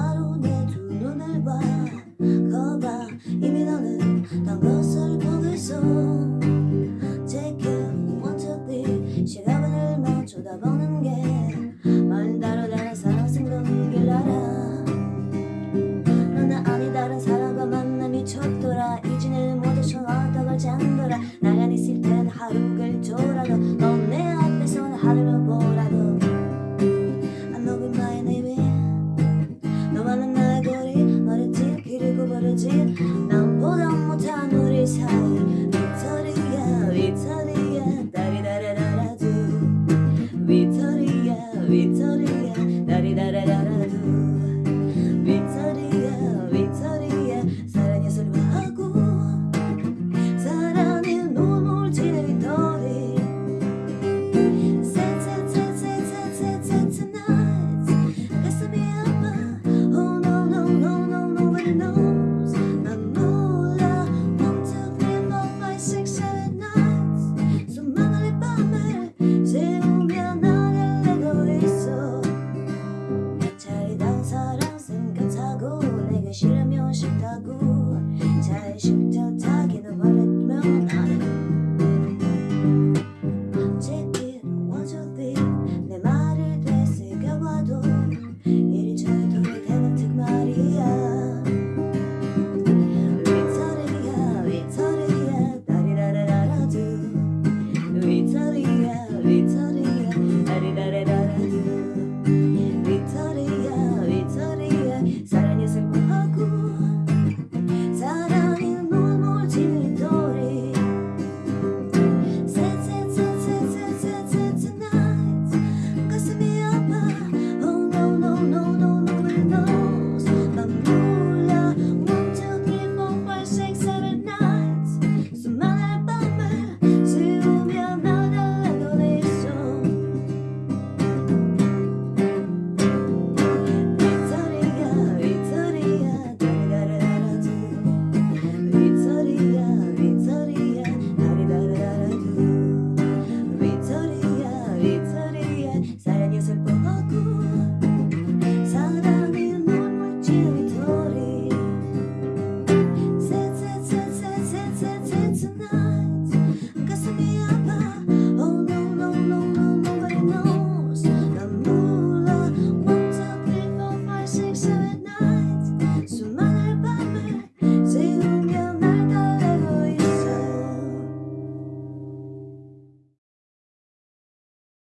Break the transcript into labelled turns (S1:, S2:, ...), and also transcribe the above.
S1: 바로 내 두 눈을 봐. 거봐 이미 너는 딴 것을 보고 있어. did good. остановиться.